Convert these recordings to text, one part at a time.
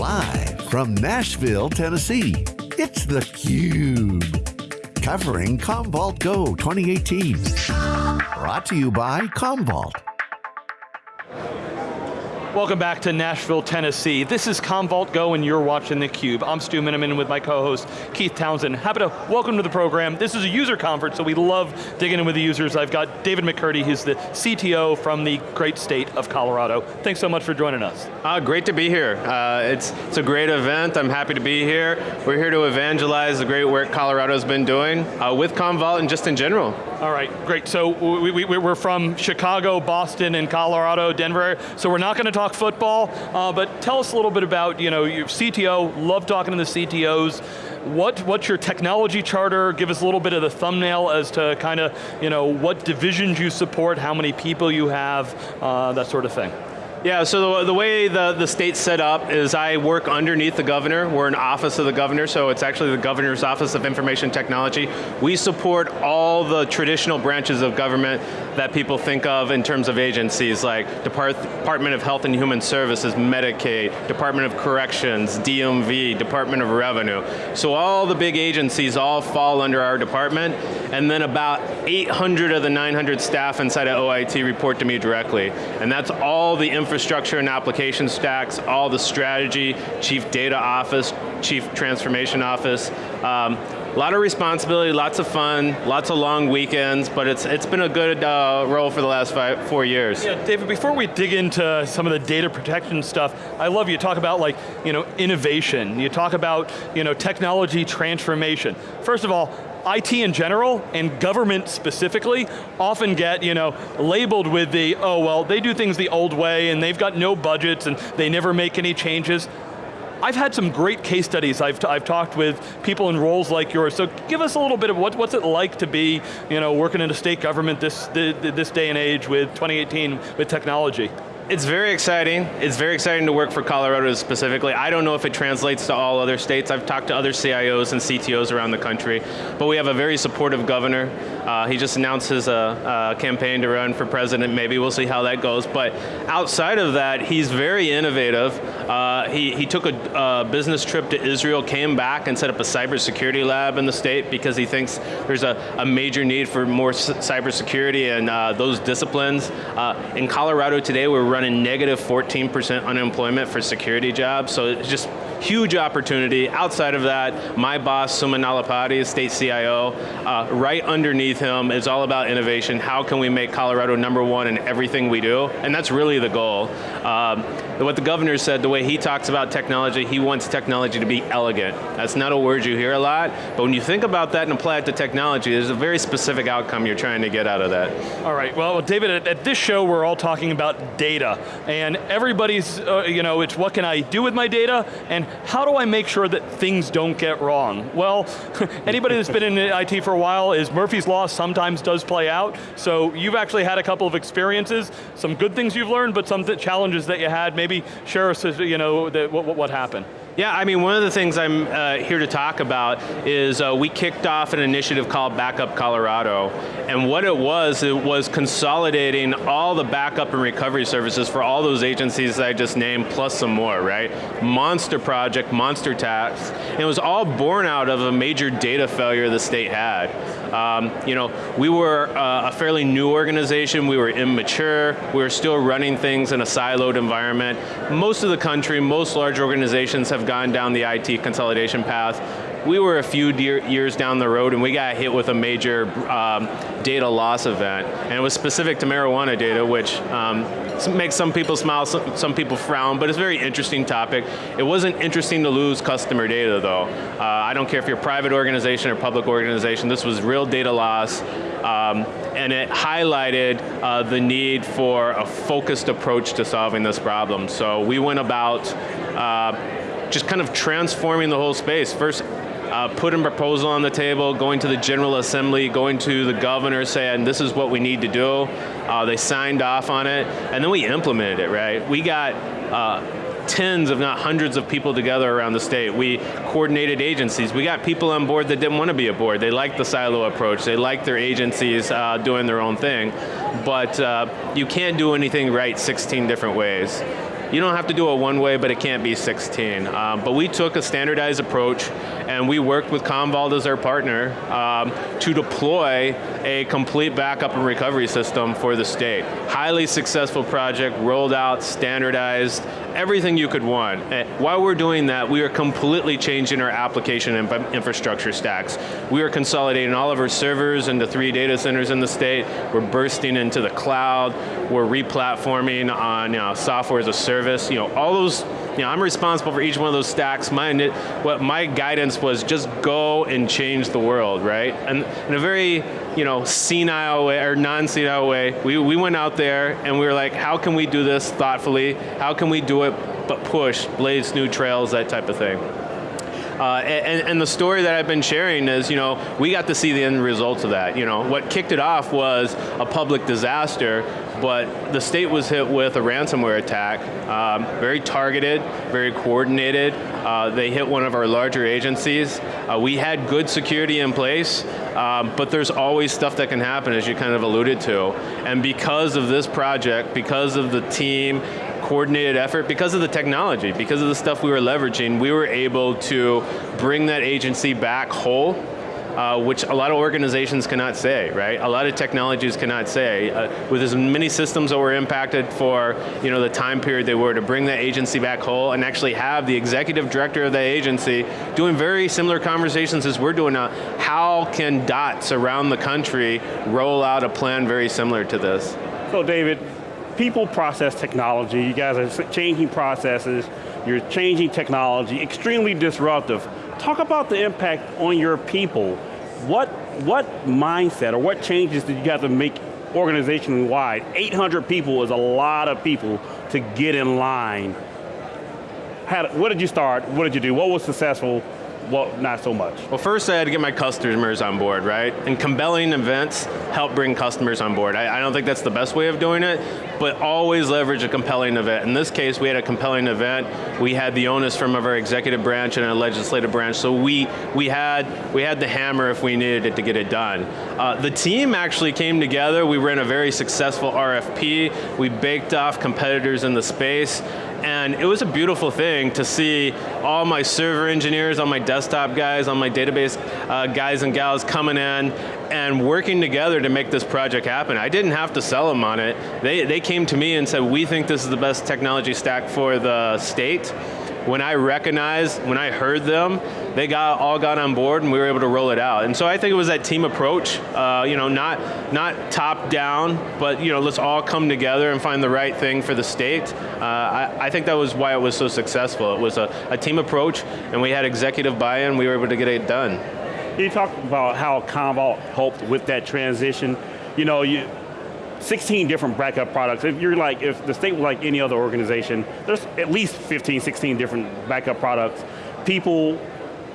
Live from Nashville, Tennessee, it's theCUBE. Covering Commvault Go 2018. Brought to you by Commvault. Welcome back to Nashville, Tennessee. This is Commvault Go and you're watching theCUBE. I'm Stu Miniman with my co-host Keith Townsend. Happy to welcome to the program. This is a user conference, so we love digging in with the users. I've got David McCurdy, he's the CTO from the great state of Colorado. Thanks so much for joining us. Uh, great to be here. Uh, it's, it's a great event, I'm happy to be here. We're here to evangelize the great work Colorado's been doing uh, with Commvault and just in general. All right, great. So we, we, we're from Chicago, Boston, and Colorado, Denver, so we're not going to talk football, uh, but tell us a little bit about, you know, your CTO, love talking to the CTOs. What, what's your technology charter? Give us a little bit of the thumbnail as to kind of, you know, what divisions you support, how many people you have, uh, that sort of thing. Yeah, so the, the, way the, the state's set up is I work underneath the governor. We're an office of the governor, so it's actually the governor's office of information technology. We support all the traditional branches of government that people think of in terms of agencies like Depart Department of Health and Human Services, Medicaid, Department of Corrections, DMV, Department of Revenue. So all the big agencies all fall under our department, and then about 800 of the 900 staff inside of OIT report to me directly. And that's all the infrastructure and application stacks, all the strategy, chief data office, chief transformation office. Um, a lot of responsibility, lots of fun, lots of long weekends, but it's it's been a good uh, role for the last five, four years. Yeah, David, before we dig into some of the data protection stuff, I love you talk about like, you know, innovation. You talk about, you know, technology transformation. First of all, IT in general, and government specifically, often get you know, labeled with the, oh well, they do things the old way and they've got no budgets and they never make any changes. I've had some great case studies. I've, I've talked with people in roles like yours. So give us a little bit of what, what's it like to be you know, working in a state government this, this day and age with 2018 with technology. It's very exciting. It's very exciting to work for Colorado specifically. I don't know if it translates to all other states. I've talked to other CIOs and CTOs around the country, but we have a very supportive governor. Uh, he just announced his uh, uh, campaign to run for president. Maybe we'll see how that goes. But outside of that, he's very innovative. Uh, he, he took a, business trip to Israel, came back and set up a cybersecurity lab in the state because he thinks there's a, a major need for more cybersecurity and uh, those disciplines. Uh, in Colorado today, we're running running negative 14% unemployment for security jobs, so it's just huge opportunity. Outside of that, my boss, Suma Nallapati, state CIO, uh, right underneath him is all about innovation. How can we make Colorado number one in everything we do? And that's really the goal. Um, what the governor said, the way he talks about technology, he wants technology to be elegant. That's not a word you hear a lot, but when you think about that and apply it to technology, there's a very specific outcome you're trying to get out of that. All right, well David, at, at this show we're all talking about data, and everybody's, uh, you know, it's what can I do with my data, and how do I make sure that things don't get wrong? Well, anybody that's been in IT for a while is Murphy's Law sometimes does play out, so you've actually had a couple of experiences, some good things you've learned, but some challenges that you had, maybe share us, you know, the, what, what happened. Yeah, I mean, one of the things I'm uh, here to talk about is uh, we kicked off an initiative called Backup Colorado, and what it was, it was consolidating all the backup and recovery services for all those agencies that I just named, plus some more, right? Monster project, monster task, and it was all born out of a major data failure the state had. Um, you know, we were uh, a fairly new organization, we were immature, we were still running things in a siloed environment. Most of the country, most large organizations have gone down the IT consolidation path. We were a few years down the road and we got hit with a major um, data loss event. And it was specific to marijuana data, which um, makes some people smile, some, some, people frown, but it's a very interesting topic. It wasn't interesting to lose customer data though. Uh, I don't care if you're a private organization or public organization, this was real data loss. Um, and it highlighted uh, the need for a focused approach to solving this problem. So we went about uh, just kind of transforming the whole space. First, uh, putting a proposal on the table, going to the General Assembly, going to the governor saying this is what we need to do. Uh, they signed off on it, and then we implemented it, right? We got uh, tens, if not hundreds of people together around the state. We coordinated agencies. We got people on board that didn't want to be aboard. They liked the silo approach. They liked their agencies uh, doing their own thing. But uh, you can't do anything right 16 different ways you don't have to do it one way, but it can't be 16. Um, but we took a standardized approach and we worked with Commvault as our partner um, to deploy a complete backup and recovery system for the state. Highly successful project, rolled out, standardized, everything you could want. And while we're doing that, we are completely changing our application and infrastructure stacks. We are consolidating all of our servers into three data centers in the state. We're bursting into the cloud. We're replatforming on you know, software as a service. You know, all those you know, I'm responsible for each one of those stacks. My, what my guidance was just go and change the world, right? And in a very, you know, senile way, or non-senile way, we, we went out there and we were like, how can we do this thoughtfully? How can we do it but push, blaze new trails, that type of thing. Uh, and, and, the story that I've been sharing is, you know, we got to see the end results of that. You know, what kicked it off was a public disaster, but the state was hit with a ransomware attack, um, very targeted, very coordinated. Uh, they hit one of our larger agencies. Uh, we had good security in place, um, but there's always stuff that can happen, as you kind of alluded to. And because of this project, because of the team, coordinated effort because of the technology, because of the stuff we were leveraging, we were able to bring that agency back whole uh, which a lot of organizations cannot say, right? A lot of technologies cannot say. Uh, with as many systems that were impacted for you know, the time period they were, to bring that agency back whole and actually have the executive director of that agency doing very similar conversations as we're doing now. How can DOTs around the country roll out a plan very similar to this? So David, people process technology, you guys are changing processes, you're changing technology, extremely disruptive. Talk about the impact on your people. What, what mindset or what changes did you have to make organization-wide? 800 people is a lot of people to get in line. How, what did you start, what did you do, what was successful, well, not so much. Well, first I had to get my customers on board, right? And compelling events help bring customers on board. I, I, don't think that's the best way of doing it, but always leverage a compelling event. In this case, we had a compelling event. We had the onus from of our executive branch and our legislative branch, so we, we, had, we had the hammer if we needed it to get it done. Uh, the team actually came together. We ran a very successful RFP. We baked off competitors in the space, and it was a beautiful thing to see all my server engineers, all my desktop guys, all my database uh, guys and gals coming in and working together to make this project happen. I didn't have to sell them on it. They, they came to me and said, we think this is the best technology stack for the state when I recognized, when I heard them, they got all got on board and we were able to roll it out. And so I think it was that team approach, uh, you know, not, not top down, but you know, let's all come together and find the right thing for the state. Uh, I, I, think that was why it was so successful. It was a, a team approach and we had executive buy-in, we were able to get it done. You talked about how Commvault helped with that transition. You know, you, 16 different backup products. If you're like, if the state was like any other organization, there's at least 15, 16 different backup products. People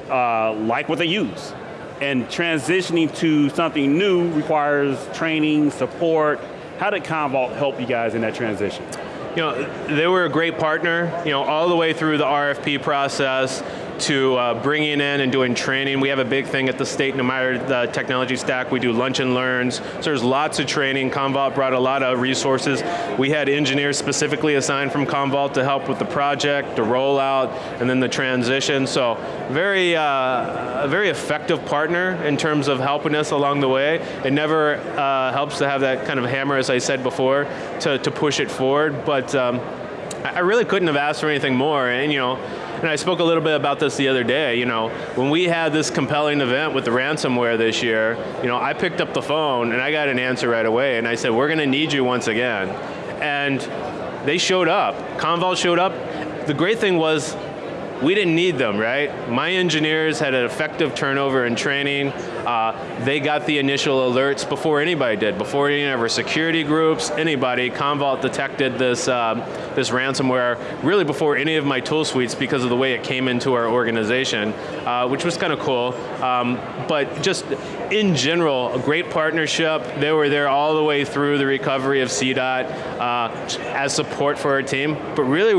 uh, like what they use. And transitioning to something new requires training, support. How did Commvault help you guys in that transition? You know, they were a great partner, you know, all the way through the RFP process, to uh, bringing in and doing training. We have a big thing at the state, no matter the technology stack, we do lunch and learns. So there's lots of training. Commvault brought a lot of resources. We had engineers specifically assigned from Commvault to help with the project, the rollout, and then the transition. So very, uh, a very effective partner in terms of helping us along the way. It never uh, helps to have that kind of hammer, as I said before, to, to push it forward, but um, I really couldn't have asked for anything more, and you know, and I spoke a little bit about this the other day, you know, when we had this compelling event with the ransomware this year, you know, I picked up the phone and I got an answer right away, and I said, we're going to need you once again. And they showed up, Commvault showed up. The great thing was, we didn't need them, right? My engineers had an effective turnover in training. Uh, they got the initial alerts before anybody did, before any of our security groups, anybody. Commvault detected this, uh, this ransomware really before any of my tool suites because of the way it came into our organization, uh, which was kind of cool. Um, but just in general, a great partnership. They were there all the way through the recovery of CDOT uh, as support for our team, but really,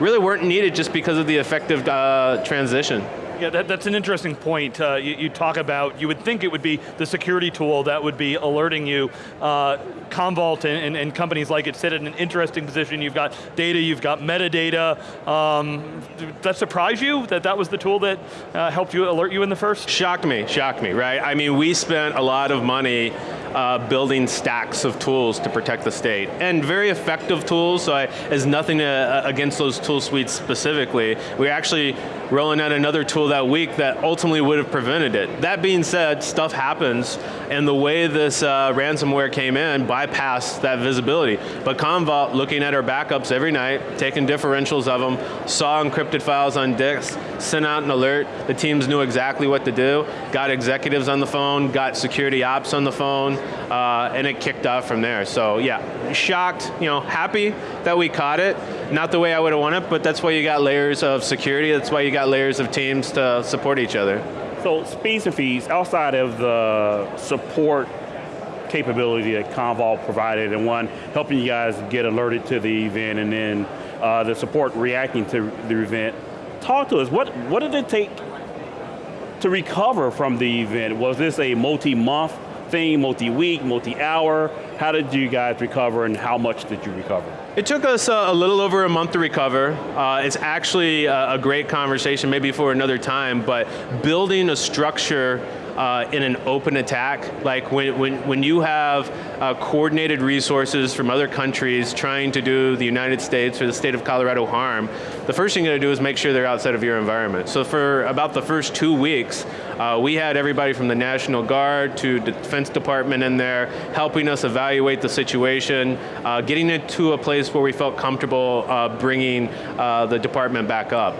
really weren't needed just because of the effective uh, transition. Yeah, that, that's an interesting point. Uh, you, you, talk about, you would think it would be the security tool that would be alerting you. Uh, Commvault and, and, and, companies like it sit in an interesting position. You've got data, you've got metadata. Um, that surprise you that that was the tool that uh, helped you alert you in the first? Shocked me, shocked me, right? I mean, we spent a lot of money uh, building stacks of tools to protect the state. And very effective tools, so I, as nothing uh, against those tool suites specifically. We're actually rolling out another tool that week that ultimately would have prevented it. That being said, stuff happens, and the way this uh, ransomware came in bypassed that visibility. But Commvault, looking at our backups every night, taking differentials of them, saw encrypted files on disks, sent out an alert, the teams knew exactly what to do, got executives on the phone, got security ops on the phone, uh, and it kicked off from there. So yeah, shocked, you know, happy that we caught it. Not the way I would have wanted, but that's why you got layers of security, that's why you got layers of teams to support each other. So speeds and feeds, outside of the support capability that Commvault provided and one, helping you guys get alerted to the event and then uh, the support reacting to the event, talk to us, what, what did it take to recover from the event? Was this a multi-month thing, multi-week, multi-hour? How did you guys recover and how much did you recover? It took us uh, a little over a month to recover. Uh, it's actually a, a great conversation, maybe for another time, but building a structure uh, in an open attack. Like when, when, when you have uh, coordinated resources from other countries trying to do the United States or the state of Colorado harm, the first thing you're going to do is make sure they're outside of your environment. So for about the first two weeks, uh, we had everybody from the National Guard to the Defense Department in there, helping us evaluate the situation, uh, getting it to a place where we felt comfortable uh, bringing uh, the department back up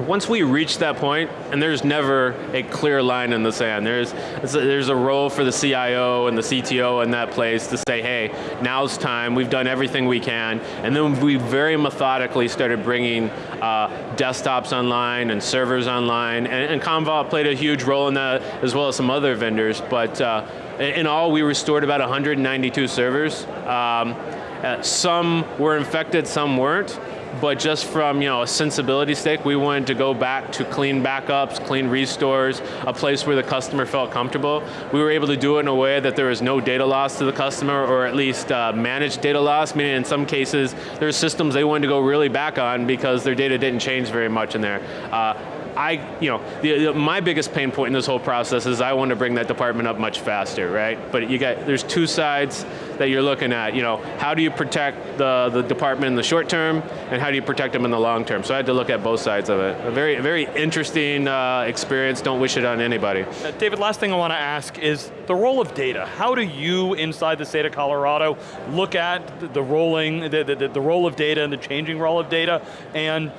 once we reach that point, and there's never a clear line in the sand, there's, there's a role for the CIO and the CTO in that place to say, hey, now's time, we've done everything we can, and then we very methodically started bringing uh, desktops online and servers online, and, and Commvault played a huge role in that, as well as some other vendors, but uh, in all, we restored about 192 servers. Um, uh, some were infected, some weren't but just from you know a sensibility stake, we wanted to go back to clean backups, clean restores, a place where the customer felt comfortable. We were able to do it in a way that there was no data loss to the customer, or at least uh, managed data loss, meaning in some cases, there's systems they wanted to go really back on because their data didn't change very much in there. Uh, I, you know, the, the, my biggest pain point in this whole process is I want to bring that department up much faster, right? But you got, there's two sides that you're looking at. You know, how do you protect the, the department in the short term, and how do you protect them in the long term? So I had to look at both sides of it. A very, very interesting uh, experience, don't wish it on anybody. Uh, David, last thing I want to ask is the role of data. How do you, inside the state of Colorado, look at the rolling, the, the, the role of data and the changing role of data, and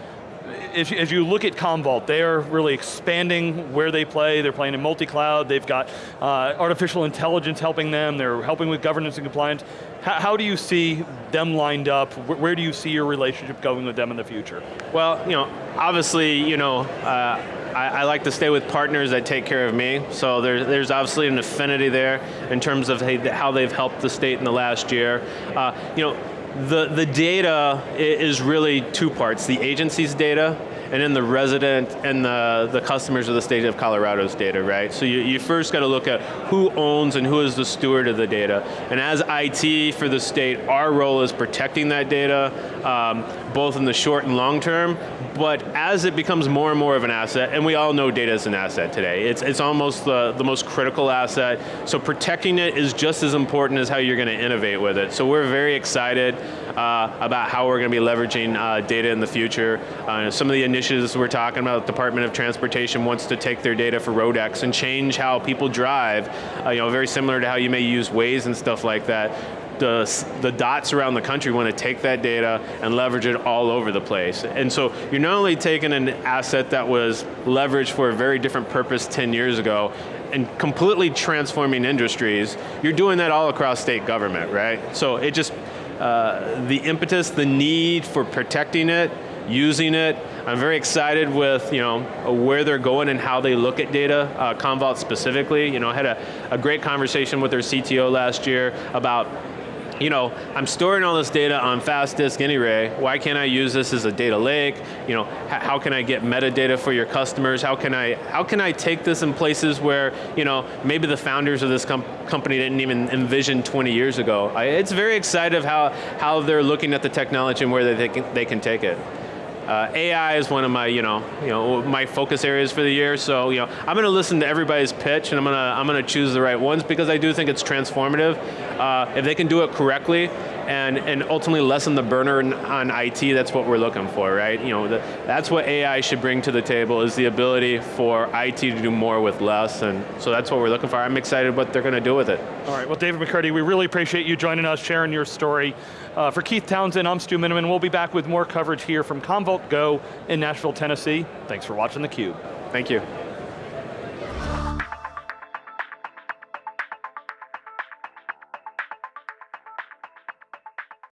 as, as you look at Commvault, they're really expanding where they play. They're playing in multi-cloud. They've got uh, artificial intelligence helping them. They're helping with governance and compliance. How, how do you see them lined up? Where, where, do you see your relationship going with them in the future? Well, you know, obviously, you know, uh, I, I, like to stay with partners that take care of me. So there, there's obviously an affinity there in terms of how they've helped the state in the last year. Uh, you know, the, the data is really two parts, the agency's data and then the resident and the, the customers of the state of Colorado's data, right? So you, you first got to look at who owns and who is the steward of the data. And as IT for the state, our role is protecting that data, um, both in the short and long term, but as it becomes more and more of an asset, and we all know data is an asset today, it's, it's almost the, the most critical asset, so protecting it is just as important as how you're going to innovate with it. So we're very excited uh, about how we're going to be leveraging uh, data in the future. Uh, some of the initiatives we're talking about, the Department of Transportation wants to take their data for RoadX and change how people drive, uh, you know, very similar to how you may use Waze and stuff like that the, the DOTs around the country want to take that data and leverage it all over the place. And so you're not only taking an asset that was leveraged for a very different purpose 10 years ago and completely transforming industries, you're doing that all across state government, right? So it just, uh, the impetus, the need for protecting it, using it. I'm very excited with you know where they're going and how they look at data. Uh, Commvault specifically, you know, I had a, a great conversation with their CTO last year about you know, I'm storing all this data on fast disk anyway, why can't I use this as a data lake? You know, how can I get metadata for your customers? How can I, how can I take this in places where, you know, maybe the founders of this com company didn't even envision 20 years ago? I, it's very exciting how, how they're looking at the technology and where they can, they can take it. Uh, AI is one of my, you know, you know, my focus areas for the year. So, you know, I'm going to listen to everybody's pitch, and I'm going to, I'm going to choose the right ones because I do think it's transformative. Uh, if they can do it correctly, and, and ultimately lessen the burner on IT, that's what we're looking for, right? You know, the, that's what AI should bring to the table, is the ability for IT to do more with less, and so that's what we're looking for. I'm excited what they're going to do with it. All right, well David McCurdy, we really appreciate you joining us, sharing your story. Uh, for Keith Townsend, I'm Stu Miniman. We'll be back with more coverage here from Commvault Go in Nashville, Tennessee. Thanks for watching theCUBE. Thank you.